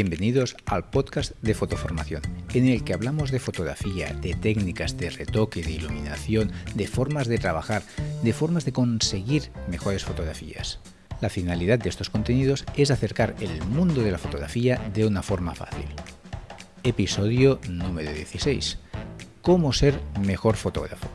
Bienvenidos al podcast de Fotoformación, en el que hablamos de fotografía, de técnicas de retoque, de iluminación, de formas de trabajar, de formas de conseguir mejores fotografías. La finalidad de estos contenidos es acercar el mundo de la fotografía de una forma fácil. Episodio número 16. ¿Cómo ser mejor fotógrafo?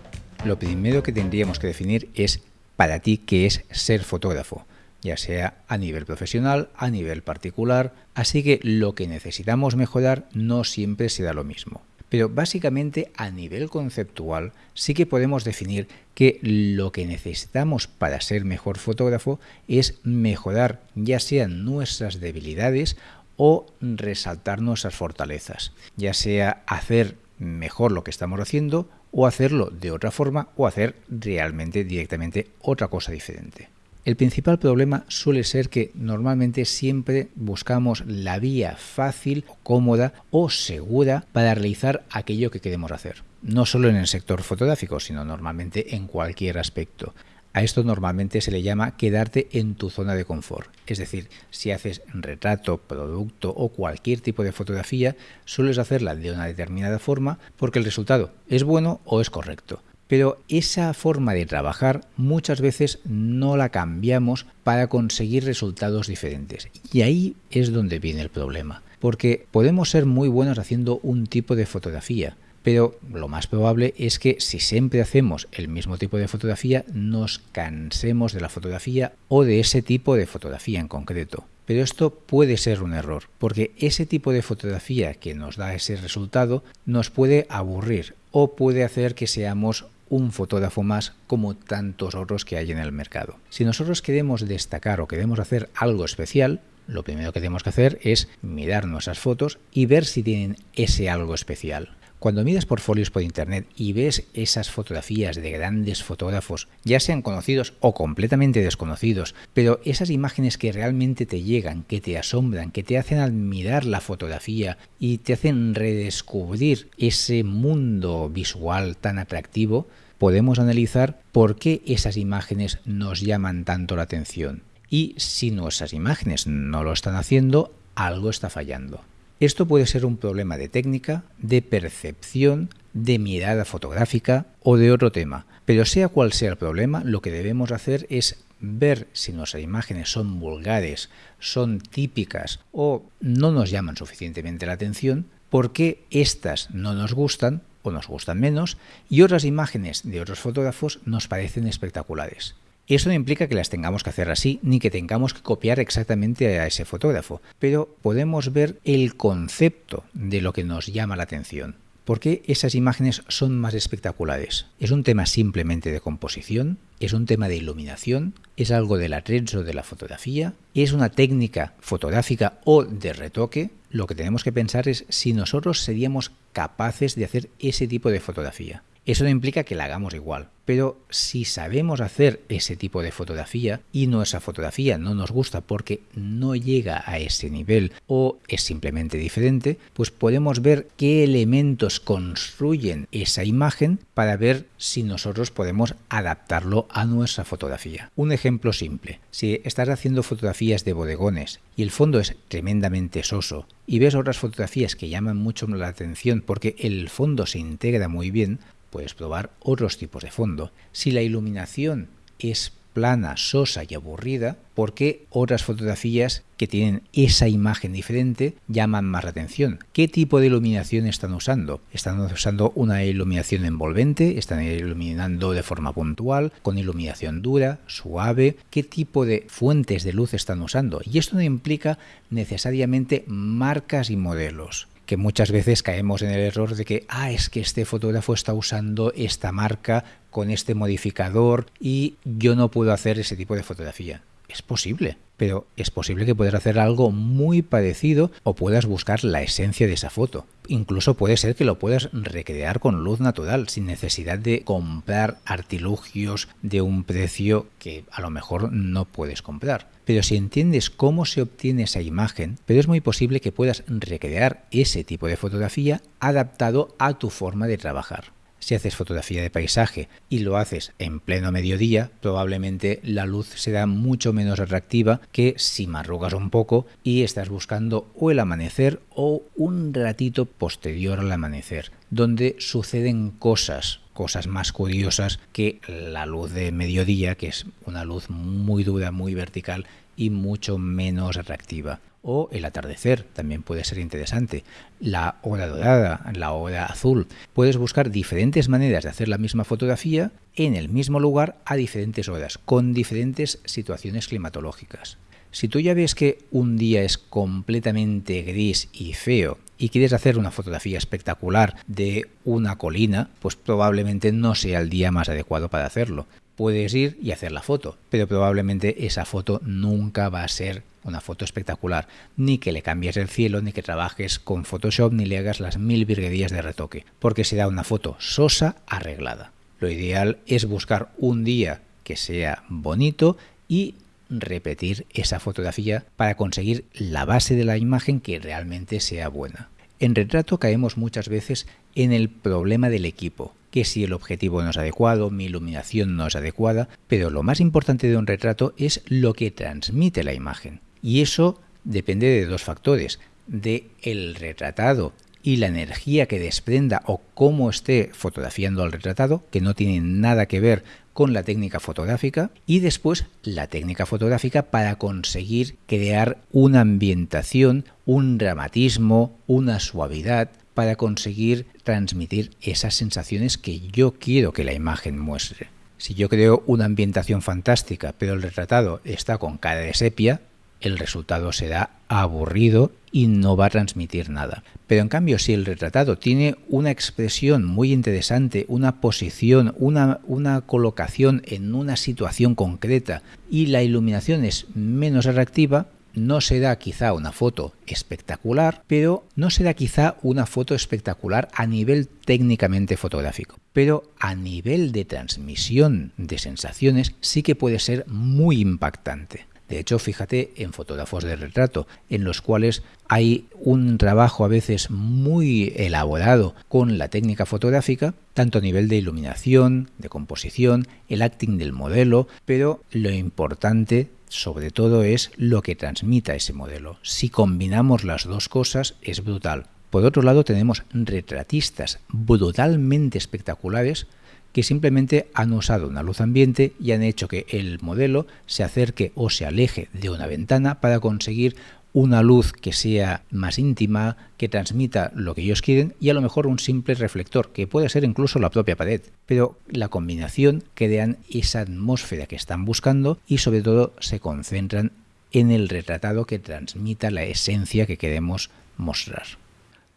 Lo primero que tendríamos que definir es para ti qué es ser fotógrafo ya sea a nivel profesional, a nivel particular, así que lo que necesitamos mejorar no siempre será lo mismo. Pero básicamente a nivel conceptual sí que podemos definir que lo que necesitamos para ser mejor fotógrafo es mejorar ya sean nuestras debilidades o resaltar nuestras fortalezas, ya sea hacer mejor lo que estamos haciendo o hacerlo de otra forma o hacer realmente directamente otra cosa diferente. El principal problema suele ser que normalmente siempre buscamos la vía fácil, cómoda o segura para realizar aquello que queremos hacer. No solo en el sector fotográfico, sino normalmente en cualquier aspecto. A esto normalmente se le llama quedarte en tu zona de confort. Es decir, si haces retrato, producto o cualquier tipo de fotografía, sueles hacerla de una determinada forma porque el resultado es bueno o es correcto. Pero esa forma de trabajar muchas veces no la cambiamos para conseguir resultados diferentes. Y ahí es donde viene el problema. Porque podemos ser muy buenos haciendo un tipo de fotografía, pero lo más probable es que si siempre hacemos el mismo tipo de fotografía nos cansemos de la fotografía o de ese tipo de fotografía en concreto. Pero esto puede ser un error, porque ese tipo de fotografía que nos da ese resultado nos puede aburrir o puede hacer que seamos un fotógrafo más como tantos otros que hay en el mercado. Si nosotros queremos destacar o queremos hacer algo especial, lo primero que tenemos que hacer es mirar nuestras fotos y ver si tienen ese algo especial. Cuando miras portfolios por internet y ves esas fotografías de grandes fotógrafos, ya sean conocidos o completamente desconocidos, pero esas imágenes que realmente te llegan, que te asombran, que te hacen admirar la fotografía y te hacen redescubrir ese mundo visual tan atractivo, podemos analizar por qué esas imágenes nos llaman tanto la atención. Y si nuestras imágenes no lo están haciendo, algo está fallando. Esto puede ser un problema de técnica, de percepción, de mirada fotográfica o de otro tema. Pero sea cual sea el problema, lo que debemos hacer es ver si nuestras imágenes son vulgares, son típicas o no nos llaman suficientemente la atención, por qué estas no nos gustan o nos gustan menos y otras imágenes de otros fotógrafos nos parecen espectaculares. Eso no implica que las tengamos que hacer así, ni que tengamos que copiar exactamente a ese fotógrafo, pero podemos ver el concepto de lo que nos llama la atención. ¿Por qué esas imágenes son más espectaculares? ¿Es un tema simplemente de composición? ¿Es un tema de iluminación? ¿Es algo del atrecho de la fotografía? ¿Es una técnica fotográfica o de retoque? Lo que tenemos que pensar es si nosotros seríamos capaces de hacer ese tipo de fotografía. Eso no implica que la hagamos igual, pero si sabemos hacer ese tipo de fotografía y nuestra fotografía no nos gusta porque no llega a ese nivel o es simplemente diferente, pues podemos ver qué elementos construyen esa imagen para ver si nosotros podemos adaptarlo a nuestra fotografía. Un ejemplo simple, si estás haciendo fotografías de bodegones y el fondo es tremendamente soso y ves otras fotografías que llaman mucho la atención porque el fondo se integra muy bien, puedes probar otros tipos de fondo. Si la iluminación es plana, sosa y aburrida, ¿por qué otras fotografías que tienen esa imagen diferente llaman más la atención? ¿Qué tipo de iluminación están usando? ¿Están usando una iluminación envolvente? ¿Están iluminando de forma puntual? ¿Con iluminación dura? ¿Suave? ¿Qué tipo de fuentes de luz están usando? Y esto no implica necesariamente marcas y modelos que muchas veces caemos en el error de que, ah, es que este fotógrafo está usando esta marca con este modificador y yo no puedo hacer ese tipo de fotografía. Es posible, pero es posible que puedas hacer algo muy parecido o puedas buscar la esencia de esa foto. Incluso puede ser que lo puedas recrear con luz natural, sin necesidad de comprar artilugios de un precio que a lo mejor no puedes comprar. Pero si entiendes cómo se obtiene esa imagen, pero es muy posible que puedas recrear ese tipo de fotografía adaptado a tu forma de trabajar. Si haces fotografía de paisaje y lo haces en pleno mediodía, probablemente la luz será mucho menos atractiva que si madrugas un poco y estás buscando o el amanecer o un ratito posterior al amanecer, donde suceden cosas, cosas más curiosas que la luz de mediodía, que es una luz muy dura, muy vertical y mucho menos atractiva o el atardecer también puede ser interesante, la hora dorada, la hora azul. Puedes buscar diferentes maneras de hacer la misma fotografía en el mismo lugar a diferentes horas, con diferentes situaciones climatológicas. Si tú ya ves que un día es completamente gris y feo y quieres hacer una fotografía espectacular de una colina, pues probablemente no sea el día más adecuado para hacerlo. Puedes ir y hacer la foto, pero probablemente esa foto nunca va a ser una foto espectacular, ni que le cambies el cielo, ni que trabajes con Photoshop, ni le hagas las mil virguerías de retoque, porque será una foto sosa arreglada. Lo ideal es buscar un día que sea bonito y repetir esa fotografía para conseguir la base de la imagen que realmente sea buena. En retrato caemos muchas veces en el problema del equipo, que si el objetivo no es adecuado, mi iluminación no es adecuada, pero lo más importante de un retrato es lo que transmite la imagen. Y eso depende de dos factores, de el retratado y la energía que desprenda o cómo esté fotografiando al retratado, que no tiene nada que ver con la técnica fotográfica, y después la técnica fotográfica para conseguir crear una ambientación, un dramatismo, una suavidad, para conseguir transmitir esas sensaciones que yo quiero que la imagen muestre. Si yo creo una ambientación fantástica, pero el retratado está con cara de sepia, el resultado será aburrido y no va a transmitir nada. Pero en cambio, si el retratado tiene una expresión muy interesante, una posición, una, colocación en una situación concreta y la iluminación es menos atractiva, no será quizá una foto espectacular, pero no será quizá una foto espectacular a nivel técnicamente fotográfico. Pero a nivel de transmisión de sensaciones sí que puede ser muy impactante. De hecho, fíjate en fotógrafos de retrato, en los cuales hay un trabajo a veces muy elaborado con la técnica fotográfica, tanto a nivel de iluminación, de composición, el acting del modelo, pero lo importante sobre todo es lo que transmita ese modelo. Si combinamos las dos cosas es brutal. Por otro lado tenemos retratistas brutalmente espectaculares que simplemente han usado una luz ambiente y han hecho que el modelo se acerque o se aleje de una ventana para conseguir una luz que sea más íntima, que transmita lo que ellos quieren y a lo mejor un simple reflector, que puede ser incluso la propia pared. Pero la combinación crean esa atmósfera que están buscando y sobre todo se concentran en el retratado que transmita la esencia que queremos mostrar.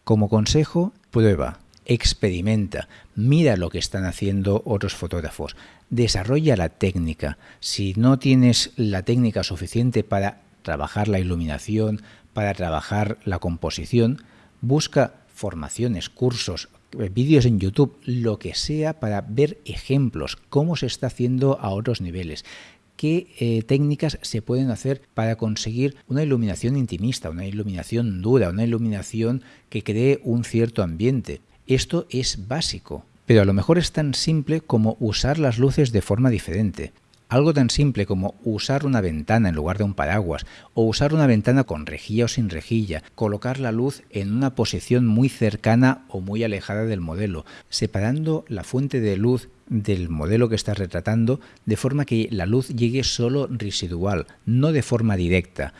Como consejo, prueba, experimenta, mira lo que están haciendo otros fotógrafos, desarrolla la técnica. Si no tienes la técnica suficiente para trabajar la iluminación, para trabajar la composición, busca formaciones, cursos, eh, vídeos en YouTube, lo que sea para ver ejemplos, cómo se está haciendo a otros niveles qué eh, técnicas se pueden hacer para conseguir una iluminación intimista, una iluminación dura, una iluminación que cree un cierto ambiente. Esto es básico, pero a lo mejor es tan simple como usar las luces de forma diferente. Algo tan simple como usar una ventana en lugar de un paraguas, o usar una ventana con rejilla o sin rejilla, colocar la luz en una posición muy cercana o muy alejada del modelo, separando la fuente de luz del modelo que estás retratando de forma que la luz llegue solo residual, no de forma directa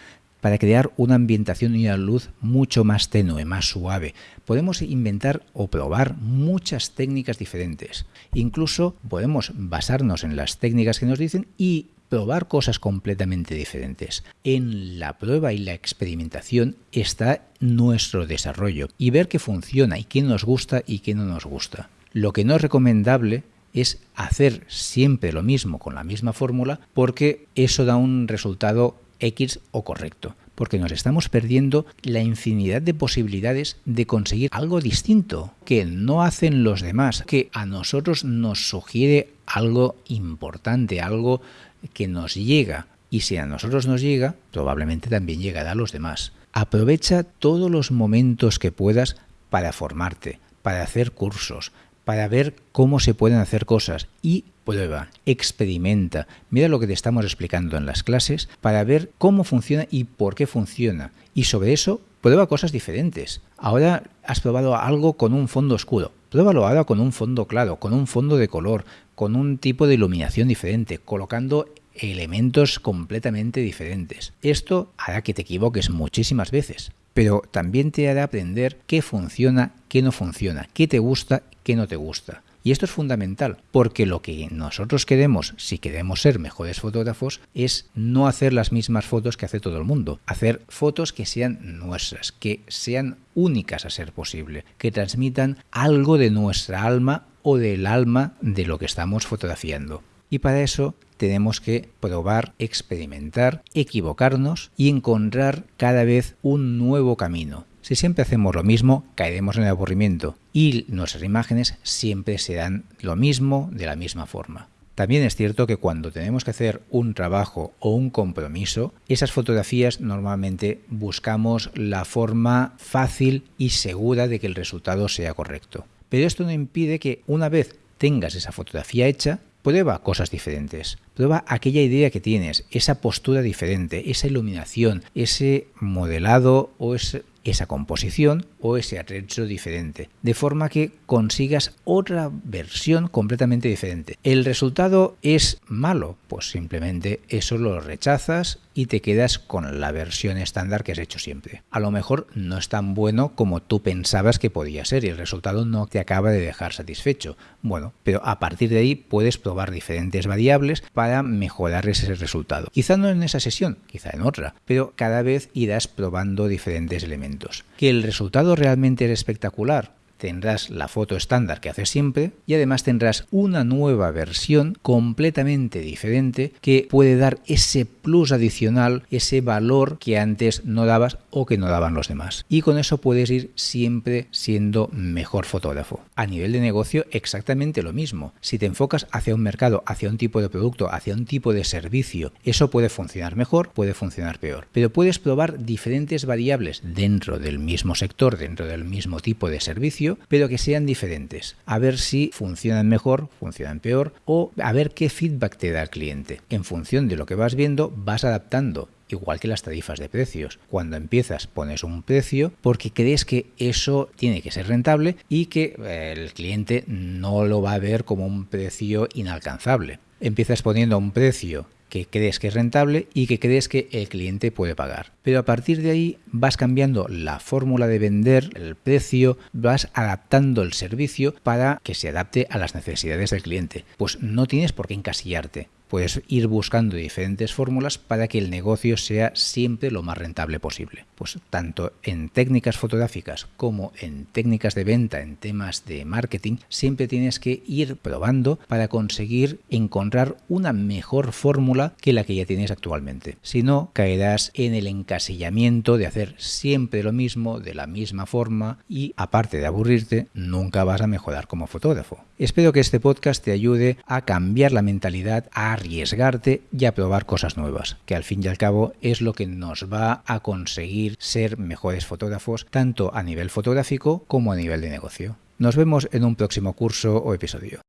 para crear una ambientación y una luz mucho más tenue, más suave. Podemos inventar o probar muchas técnicas diferentes. Incluso podemos basarnos en las técnicas que nos dicen y probar cosas completamente diferentes. En la prueba y la experimentación está nuestro desarrollo y ver qué funciona y qué nos gusta y qué no nos gusta. Lo que no es recomendable es hacer siempre lo mismo con la misma fórmula porque eso da un resultado X o correcto, porque nos estamos perdiendo la infinidad de posibilidades de conseguir algo distinto que no hacen los demás, que a nosotros nos sugiere algo importante, algo que nos llega. Y si a nosotros nos llega, probablemente también llegará a los demás. Aprovecha todos los momentos que puedas para formarte, para hacer cursos, para ver cómo se pueden hacer cosas y prueba, experimenta, mira lo que te estamos explicando en las clases para ver cómo funciona y por qué funciona. Y sobre eso, prueba cosas diferentes. Ahora has probado algo con un fondo oscuro. Pruébalo ahora con un fondo claro, con un fondo de color, con un tipo de iluminación diferente, colocando elementos completamente diferentes. Esto hará que te equivoques muchísimas veces, pero también te hará aprender qué funciona, qué no funciona, qué te gusta, qué no te gusta. Y esto es fundamental, porque lo que nosotros queremos, si queremos ser mejores fotógrafos, es no hacer las mismas fotos que hace todo el mundo. Hacer fotos que sean nuestras, que sean únicas a ser posible, que transmitan algo de nuestra alma o del alma de lo que estamos fotografiando. Y para eso tenemos que probar, experimentar, equivocarnos y encontrar cada vez un nuevo camino. Si siempre hacemos lo mismo, caeremos en el aburrimiento y nuestras imágenes siempre serán lo mismo de la misma forma. También es cierto que cuando tenemos que hacer un trabajo o un compromiso, esas fotografías normalmente buscamos la forma fácil y segura de que el resultado sea correcto. Pero esto no impide que una vez tengas esa fotografía hecha, prueba cosas diferentes. Prueba aquella idea que tienes, esa postura diferente, esa iluminación, ese modelado o esa composición o ese atrecho diferente, de forma que consigas otra versión completamente diferente. ¿El resultado es malo? Pues simplemente eso lo rechazas y te quedas con la versión estándar que has hecho siempre. A lo mejor no es tan bueno como tú pensabas que podía ser y el resultado no te acaba de dejar satisfecho. Bueno, pero a partir de ahí puedes probar diferentes variables para mejorar ese resultado. Quizá no en esa sesión, quizá en otra, pero cada vez irás probando diferentes elementos. Que el resultado realmente es espectacular, tendrás la foto estándar que haces siempre y además tendrás una nueva versión completamente diferente que puede dar ese plus adicional, ese valor que antes no dabas o que no daban los demás. Y con eso puedes ir siempre siendo mejor fotógrafo. A nivel de negocio exactamente lo mismo. Si te enfocas hacia un mercado, hacia un tipo de producto, hacia un tipo de servicio, eso puede funcionar mejor, puede funcionar peor. Pero puedes probar diferentes variables dentro del mismo sector, dentro del mismo tipo de servicio pero que sean diferentes. A ver si funcionan mejor, funcionan peor, o a ver qué feedback te da el cliente. En función de lo que vas viendo, vas adaptando igual que las tarifas de precios. Cuando empiezas pones un precio porque crees que eso tiene que ser rentable y que eh, el cliente no lo va a ver como un precio inalcanzable. Empiezas poniendo un precio que crees que es rentable y que crees que el cliente puede pagar. Pero a partir de ahí vas cambiando la fórmula de vender, el precio, vas adaptando el servicio para que se adapte a las necesidades del cliente. Pues no tienes por qué encasillarte puedes ir buscando diferentes fórmulas para que el negocio sea siempre lo más rentable posible. Pues tanto en técnicas fotográficas como en técnicas de venta, en temas de marketing, siempre tienes que ir probando para conseguir encontrar una mejor fórmula que la que ya tienes actualmente. Si no, caerás en el encasillamiento de hacer siempre lo mismo, de la misma forma y aparte de aburrirte, nunca vas a mejorar como fotógrafo. Espero que este podcast te ayude a cambiar la mentalidad, a arriesgarte y a probar cosas nuevas, que al fin y al cabo es lo que nos va a conseguir ser mejores fotógrafos, tanto a nivel fotográfico como a nivel de negocio. Nos vemos en un próximo curso o episodio.